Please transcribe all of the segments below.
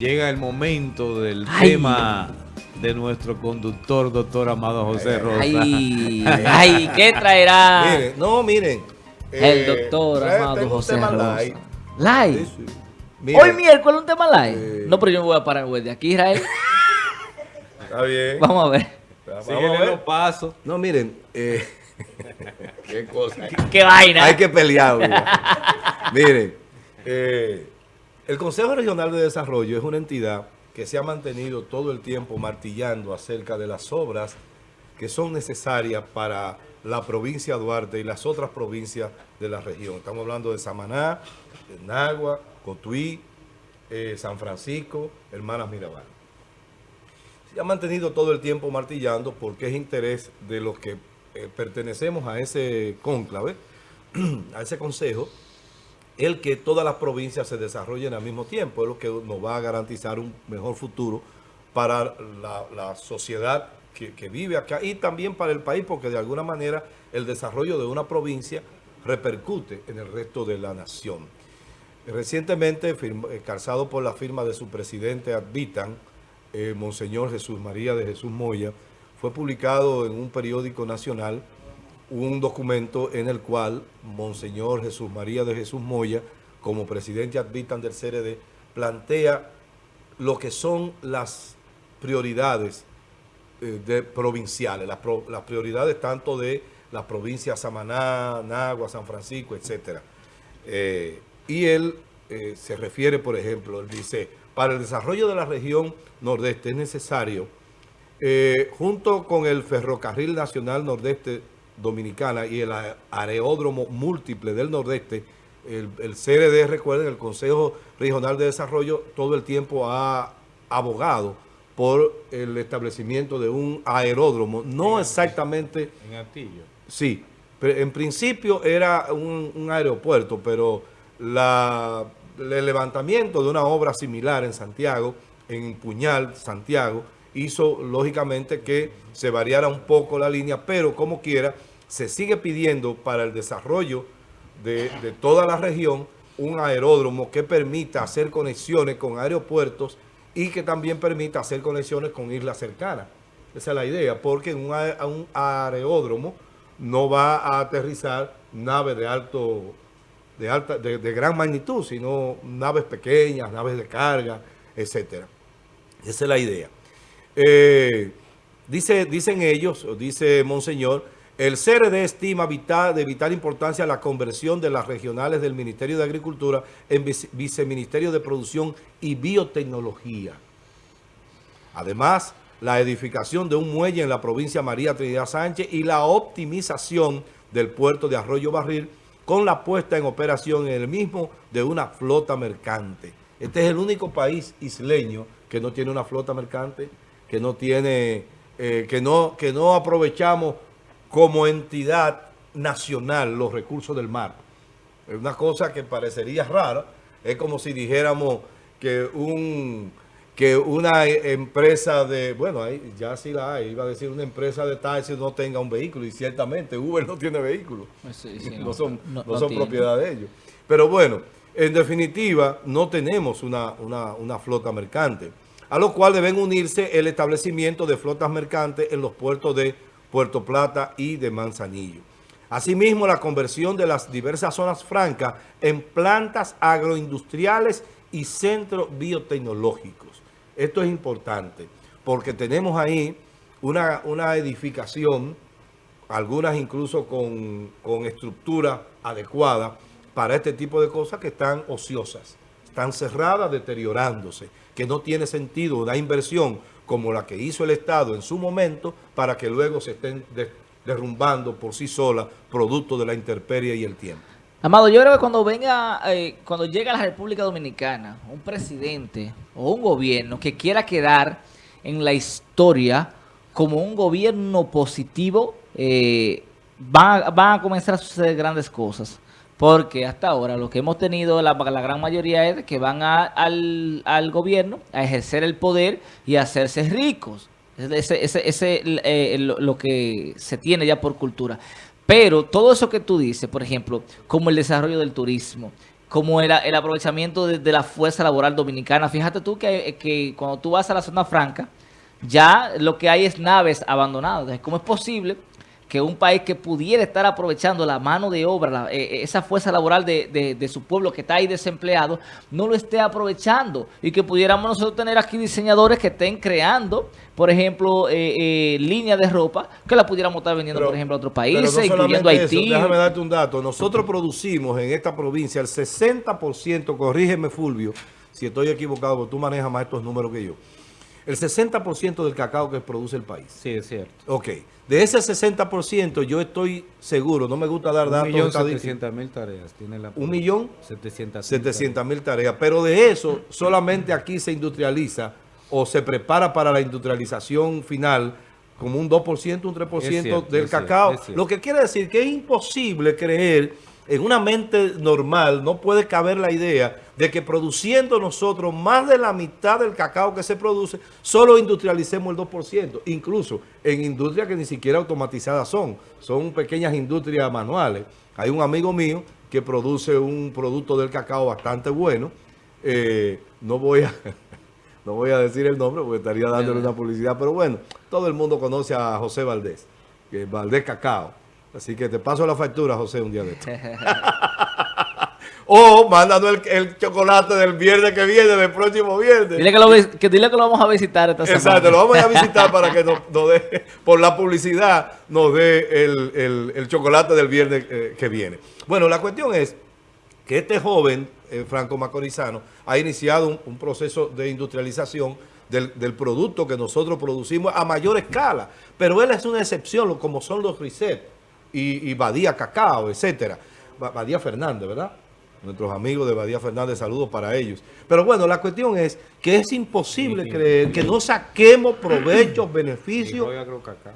Llega el momento del tema de nuestro conductor, doctor Amado José Rosa. Ay, ay, ¿qué traerá Miren, no, miren. el eh, doctor trae- Amado José tema Rosa? Live. Sí, sí. Mira, Hoy miércoles un tema live. Eh. No, pero yo me voy a parar güey, de aquí, Israel. Está bien. Vamos a ver. Vamos a Síguele ver. los pasos. No, miren. eh, qué cosa. Qué vaina. Hay que pelear. miren. eh, el Consejo Regional de Desarrollo es una entidad que se ha mantenido todo el tiempo martillando acerca de las obras que son necesarias para la provincia de Duarte y las otras provincias de la región. Estamos hablando de Samaná, Nagua, Cotuí, eh, San Francisco, Hermanas Mirabal. Se ha mantenido todo el tiempo martillando porque es interés de los que eh, pertenecemos a ese cónclave, a ese consejo, el que todas las provincias se desarrollen al mismo tiempo. Es lo que nos va a garantizar un mejor futuro para la, sociedad que, vive acá y también para el país, porque de alguna manera el desarrollo de una provincia repercute en el resto de la nación. Recientemente, eh, calzado por la firma de su presidente Advitan, eh, Monseñor Jesús María de Jesús Moya, fue publicado en un periódico nacional un documento en el cual Monseñor Jesús María de Jesús Moya, como presidente Advitan del CRD, plantea lo que son las prioridades eh, provinciales, las, prioridades tanto de las provincias Samaná, Nagua, San Francisco, etcétera. Eh, y él eh, se refiere, por ejemplo, él dice, para el desarrollo de la región nordeste es necesario, junto con el Ferrocarril Nacional Nordeste Dominicana y el Aeródromo Múltiple del Nordeste, el, el CRD, recuerden, el Consejo Regional de Desarrollo, todo el tiempo ha abogado por el establecimiento de un aeródromo, no exactamente En Atillo. Sí, pero en principio era un, un aeropuerto, pero la- el levantamiento de una obra similar en Santiago, en Puñal, Santiago, hizo lógicamente que se variara un poco la línea, pero como quiera, se sigue pidiendo para el desarrollo de, de toda la región un aeródromo que permita hacer conexiones con aeropuertos y que también permita hacer conexiones con islas cercanas. Esa es la idea, porque en un, aeródromo no va a aterrizar naves de alto, de alta, de, de gran magnitud, sino naves pequeñas, naves de carga, etcétera. Esa es la idea. Eh, dice, dicen ellos, dice Monseñor, el CRD estima vital- de vital importancia la conversión de las regionales del Ministerio de Agricultura en vice- Viceministerio de Producción y Biotecnología. Además, la edificación de un muelle en la provincia María Trinidad Sánchez y la optimización del puerto de Arroyo Barril con la puesta en operación en el mismo de una flota mercante. Este es el único país isleño que no tiene una flota mercante, que no tiene, eh, que no, que no aprovechamos como entidad nacional los recursos del mar. Es una cosa que parecería rara. Es como si dijéramos que un que una empresa de, bueno, ahí ya sí la hay, iba a decir una empresa de taxi no tenga un vehículo y ciertamente Uber no tiene vehículo. Sí, sí, no, son, no- son propiedad de ellos. Pero bueno, en definitiva, no tenemos una, una- una flota mercante, a lo cual deben unirse el establecimiento de flotas mercantes en los puertos de Puerto Plata y de Manzanillo. Asimismo, la conversión de las diversas zonas francas en plantas agroindustriales y centros biotecnológicos. Esto es importante porque tenemos ahí una, una edificación algunas incluso con, con estructura adecuada para este tipo de cosas que están ociosas, están cerradas, deteriorándose, que no tiene sentido una inversión como la que hizo el Estado en su momento para que luego se estén de- derrumbando por sí sola producto de la intemperie y el tiempo. Amado, yo creo que cuando venga, eh, cuando llegue a la República Dominicana un presidente o un gobierno que quiera quedar en la historia como un gobierno positivo, eh, van a comenzar a suceder grandes cosas. Porque hasta ahora lo que hemos tenido, la, gran mayoría es que van al, gobierno a ejercer el poder y a hacerse ricos. Ese, ese, ese, eh, lo, lo que se tiene ya por cultura. Pero todo eso que tú dices, por ejemplo, como el desarrollo del turismo, como el, aprovechamiento de, la fuerza laboral dominicana. Fíjate tú que, que cuando tú vas a la zona franca, ya lo que hay es naves abandonadas. Entonces, ¿cómo es posible que un país que pudiera estar aprovechando la mano de obra, la- eh, esa fuerza laboral de, de- de su pueblo que está ahí desempleado, no lo esté aprovechando? Y que pudiéramos nosotros tener aquí diseñadores que estén creando, por ejemplo, eh, eh, líneas de ropa, que la pudiéramos estar vendiendo, Pero- por ejemplo, a otros países, no incluyendo Haití. eso, déjame darte un dato. Nosotros producimos en esta provincia el 60%, corrígeme Fulvio, si estoy equivocado, porque tú manejas más estos números que yo. El 60% del cacao que produce el país. Sí, es cierto. Ok. De ese 60% yo estoy seguro, no me gusta dar Un datos millón estadísticos. setecientos mil tareas tiene la ¿Un millón? 700 700 mil tareas. Pero de eso, solamente aquí se industrializa o se prepara para la industrialización final como un 2%, un 3% Es cierto, del cacao. cierto. Lo que quiere decir que es imposible creer en una mente normal, no puede caber la idea de que produciendo nosotros más de la mitad del cacao que se produce, solo industrialicemos el 2%. Incluso en industrias que ni siquiera automatizadas son, son pequeñas industrias manuales. Hay un amigo mío que produce un producto del cacao bastante bueno. Eh, no voy a... No voy a decir el nombre porque estaría dándole una publicidad, pero bueno, todo el mundo conoce a José Valdés, que es Valdés Cacao. Así que te paso la factura, José, un día de esto. o mándanos el, el chocolate del viernes que viene, del próximo viernes. Dile que, lo, que dile que lo vamos a visitar esta semana. Exacto, lo vamos a visitar para que nos, nos dé, por la publicidad, nos dé el, el- el chocolate del viernes eh, que viene. Bueno, la cuestión es que este joven, eh, Franco Macorizano, ha iniciado un, un proceso de industrialización del, del producto que nosotros producimos a mayor escala. Pero él es una excepción, como son los Risset y, y Badía Cacao, etcétera. Ba- Badía Fernández, ¿verdad? Nuestros amigos de Badía Fernández, saludos para ellos. Pero bueno, la cuestión es que es imposible Sí, sí. creer que no saquemos provechos, Y beneficios. Roy Agrocacao.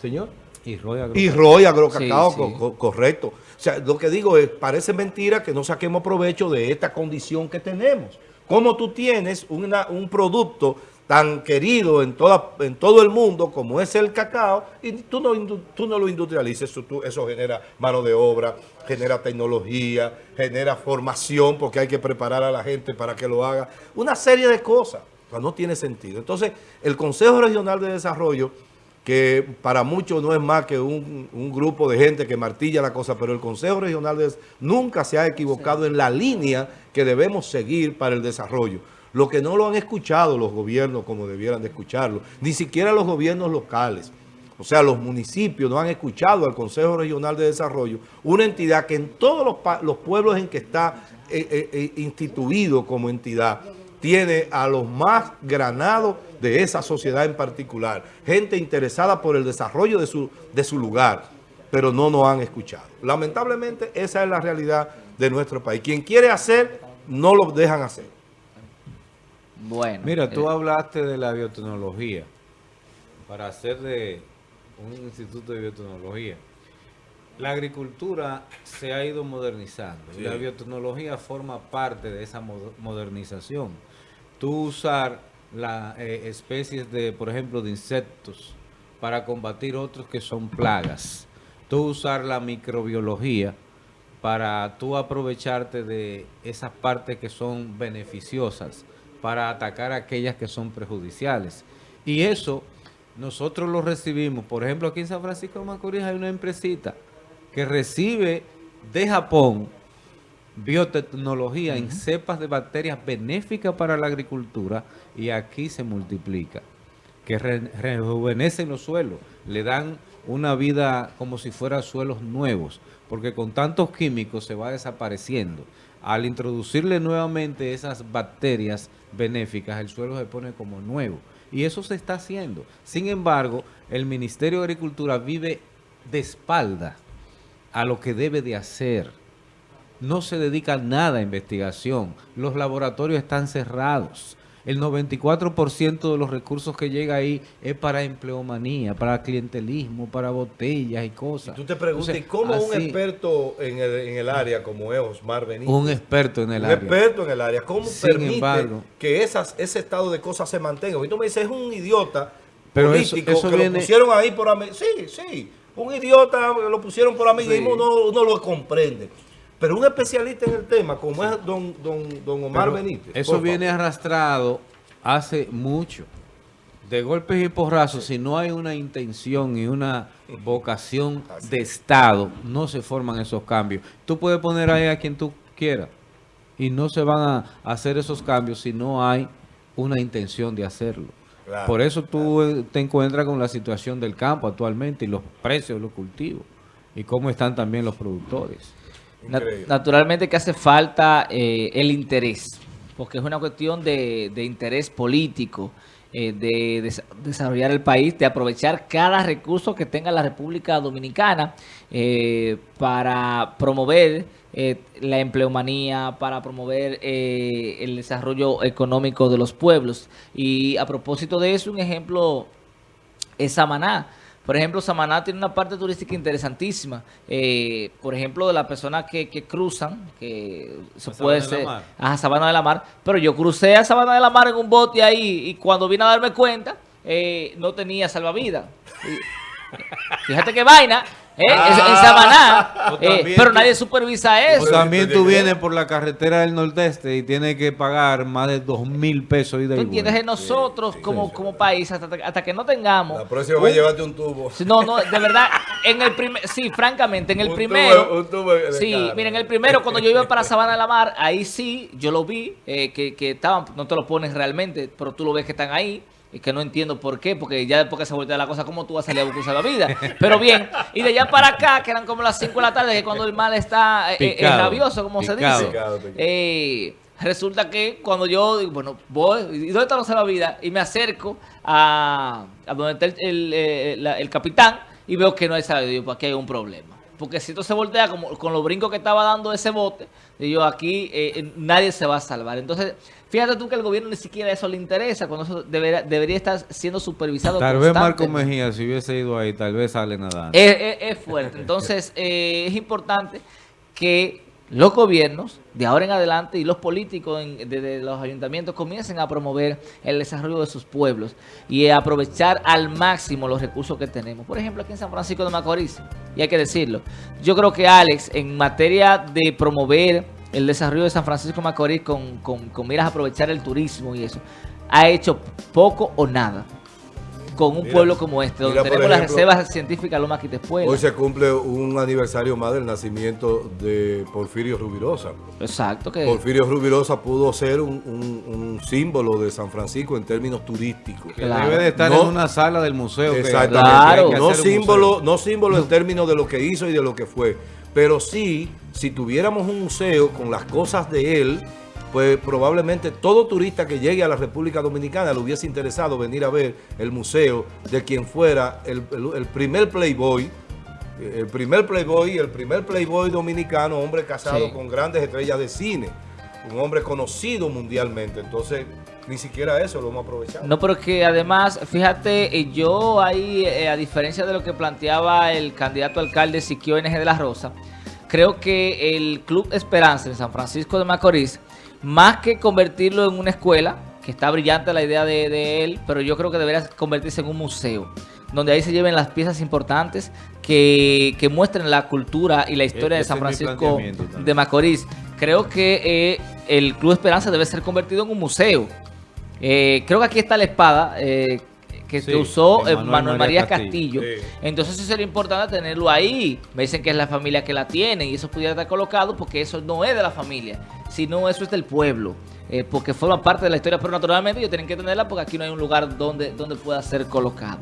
Señor. Y Roy Y Agrocacao. Roy Agrocacao, Sí, co- sí. co- correcto. O sea, lo que digo es, parece mentira que no saquemos provecho de esta condición que tenemos. Como tú tienes una- un producto tan querido en, toda, en todo el mundo como es el cacao y tú no, tú no lo industrializas, eso, tú- eso genera mano de obra, genera tecnología, genera formación porque hay que preparar a la gente para que lo haga. Una serie de cosas. O sea, no tiene sentido. Entonces, el Consejo Regional de Desarrollo que para muchos no es más que un, un grupo de gente que martilla la cosa, pero el Consejo Regional de nunca se ha equivocado en la línea que debemos seguir para el desarrollo. Lo que no lo han escuchado los gobiernos como debieran de escucharlo, ni siquiera los gobiernos locales. O sea, los municipios no han escuchado al Consejo Regional de Desarrollo, una entidad que en todos los, pueblos en que está eh, eh, eh, instituido como entidad, tiene a los más granados de esa sociedad en particular, gente interesada por el desarrollo de su, de su lugar, pero no nos han escuchado. Lamentablemente, esa es la realidad de nuestro país. Quien quiere hacer, no lo dejan hacer. Bueno. Mira, tú eh, hablaste de la biotecnología para hacer de un instituto de biotecnología. La agricultura se ha ido modernizando y la biotecnología forma parte de esa mo- modernización. Tú usar las especies de, por ejemplo, de insectos para combatir otros que son plagas. Tú usar la microbiología para tú aprovecharte de esas partes que son beneficiosas para atacar aquellas que son perjudiciales. Y eso nosotros lo recibimos. Por ejemplo, aquí en San Francisco de Macorís hay una empresita que recibe de Japón biotecnología en cepas de bacterias benéficas para la agricultura y aquí se multiplica que re- rejuvenecen los suelos, le dan una vida como si fueran suelos nuevos, porque con tantos químicos se va desapareciendo. Al introducirle nuevamente esas bacterias benéficas, el suelo se pone como nuevo. Y eso se está haciendo. Sin embargo, el Ministerio de Agricultura vive de espalda a lo que debe de hacer. No se dedica nada a investigación. Los laboratorios están cerrados. El 94% de los recursos que llega ahí es para empleomanía, para clientelismo, para botellas y cosas. Tú te preguntas, Entonces, ¿y cómo un experto en el, en el área como es Osmar Benítez? un experto en el un área. experto en el área. ¿Cómo Sin permite embargo- que esas, ese estado de cosas se mantenga? Y tú me dices, es un idiota Pero político eso que viene- lo pusieron ahí por. Sí, sí. Un idiota lo pusieron por amiguismo, Sí. uno, uno lo comprende. Pero un especialista en el tema, como es don, don, don Omar Pero Benítez. Eso viene arrastrado hace mucho. De golpes y porrazos, si no hay una intención y una vocación Así de Estado, no se forman esos cambios. Tú puedes poner ahí a quien tú quieras y no se van a hacer esos cambios si no hay una intención de hacerlo. Claro, Por eso tú te encuentras con la situación del campo actualmente y los precios de los cultivos y cómo están también los productores. Naturalmente que hace falta eh, el interés, porque es una cuestión de, de interés político, eh, de, des- desarrollar el país, de aprovechar cada recurso que tenga la República Dominicana eh, para promover eh, la empleomanía, para promover el desarrollo económico de los pueblos. Y a propósito de eso, un ejemplo es Samaná. Por ejemplo, Samaná tiene una parte turística interesantísima. Eh, por ejemplo, de las personas que, que cruzan, que se puede ser a Sabana de la Mar, pero yo crucé a Sabana de la Mar en un bote ahí y cuando vine a darme cuenta, eh, no tenía salvavidas. Y- Fíjate qué vaina, ¿eh? Es- en Samaná, eh, pero tú- nadie supervisa O eso. también tú vienes por la carretera del Nordeste y tienes que pagar más de dos mil pesos. ida ¿Tú y entiendes? vuelta. Nosotros como, como país, hasta, hasta que no tengamos... La próxima va a llevarte un tubo. No, no, de verdad, en el primer, sí, francamente, en el Un primero, tubo- un tubo de sí, carne. miren, el primero, cuando yo iba para Sabana de la Mar, ahí sí, yo lo vi, eh, que, que estaban, no te lo pones realmente, pero tú lo ves que están ahí, y que no entiendo por qué, porque ya después que se voltea la cosa, ¿cómo tú vas a salir a buscar la vida? Pero bien, y de allá para acá, que eran como las 5 de la tarde, que cuando el mal está eh, eh, rabioso, como se dice, Picado, eh, resulta que cuando yo, digo, bueno, voy, ¿y dónde está la salvavidas? Y me acerco a, a donde está el, el, eh, la- el capitán y veo que no hay salvavidas. Digo, pues aquí hay un problema. Porque si esto se voltea como, con los brincos que estaba dando ese bote, digo, aquí eh, eh, nadie se va a salvar. Entonces, fíjate tú que al gobierno ni siquiera eso le interesa, cuando eso debería, debería estar siendo supervisado Tal vez Marco. Mejía, si hubiese ido ahí, tal vez sale nadando. Es, es- es fuerte. Entonces, eh, es importante que los gobiernos de ahora en adelante y los políticos en- de, de los ayuntamientos comiencen a promover el desarrollo de sus pueblos y a aprovechar al máximo los recursos que tenemos. Por ejemplo, aquí en San Francisco de Macorís, y hay que decirlo, yo creo que Alex, en materia de promover el desarrollo de San Francisco Macorís con, con, con miras a aprovechar el turismo y eso, ha hecho poco o nada con un Mira, pueblo como este, donde mira, tenemos las reservas científicas Loma Quitespuela. Hoy se cumple un aniversario más del nacimiento de Porfirio Rubirosa. Exacto, que Porfirio Rubirosa pudo ser un, un- un símbolo de San Francisco en términos turísticos. Que Claro. debe de estar No- en una sala del museo. Exactamente. Claro. No símbolo, museo. no símbolo en términos de lo que hizo y de lo que fue. Pero sí, si tuviéramos un museo con las cosas de él, pues probablemente todo turista que llegue a la República Dominicana le hubiese interesado venir a ver el museo de quien fuera el, el- el primer playboy, el primer playboy, el primer playboy dominicano, hombre casado Sí. con grandes estrellas de cine, un hombre conocido mundialmente. Entonces, ni siquiera eso lo hemos aprovechado. No, pero que además, fíjate, eh, yo ahí, eh, a diferencia de lo que planteaba el candidato alcalde Siquio NG de la Rosa, creo que el Club Esperanza en San Francisco de Macorís, más que convertirlo en una escuela, que está brillante la idea de, de él, pero yo creo que debería convertirse en un museo, donde ahí se lleven las piezas importantes que, que muestren la cultura y la historia de San Francisco de Macorís. Creo que eh, el Club Esperanza debe ser convertido en un museo. Eh, creo que aquí está la espada eh, que Sí, se usó eh, Manuel Manuel, María María Castillo. Castillo. Sí. Entonces sí sería importante tenerlo ahí. Me dicen que es la familia que la tiene y eso pudiera estar colocado porque eso no es de la familia, sino eso es del pueblo. eh, porque forma parte de la historia, pero naturalmente ellos tienen que tenerla porque aquí no hay un lugar donde, donde pueda ser colocado.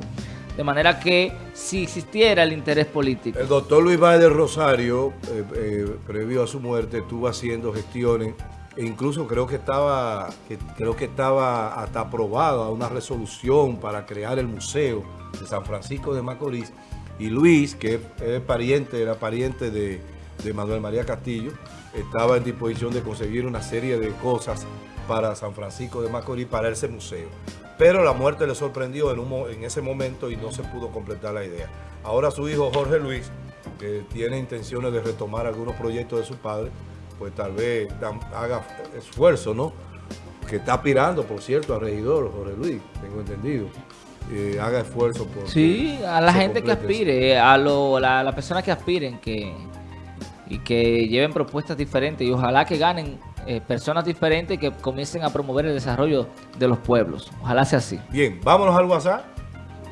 De manera que si existiera el interés político, El doctor Luis del Rosario, eh, eh, previo a su muerte, estuvo haciendo gestiones incluso creo que estaba, creo que estaba hasta aprobada una resolución para crear el museo de San Francisco de Macorís. Y Luis, que es, pariente, era pariente de, Manuel María Castillo, estaba en disposición de conseguir una serie de cosas para San Francisco de Macorís, para ese museo. Pero la muerte le sorprendió en, en ese momento y no se pudo completar la idea. Ahora su hijo Jorge Luis, que tiene intenciones de retomar algunos proyectos de su padre, pues tal vez haga esfuerzo, ¿no? Que está aspirando, por cierto, a regidor, Jorge Luis, tengo entendido. Eh, haga esfuerzo por... sí, a la gente que complete eso. aspire, a lo, la, la persona que aspiren, que, y que lleven propuestas diferentes y ojalá que ganen eh, personas diferentes que comiencen a promover el desarrollo de los pueblos. Ojalá sea así. Bien, vámonos al WhatsApp.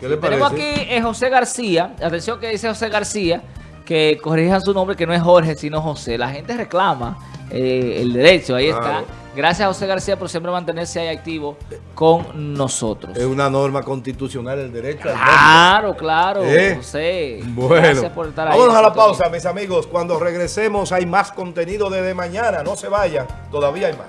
¿Qué le parece? Tenemos aquí eh, José García. Atención que dice José García, que corrijan su nombre, que no es Jorge, sino José. La gente reclama eh, el derecho, ahí Claro. está. Gracias a José García por siempre mantenerse ahí activo con nosotros. Es una norma constitucional el derecho al. Claro, claro, ¿Eh? José. Bueno, Gracias por estar ahí. vámonos a la pausa, mis amigos. Cuando regresemos hay más contenido desde mañana. No se vayan, todavía hay más.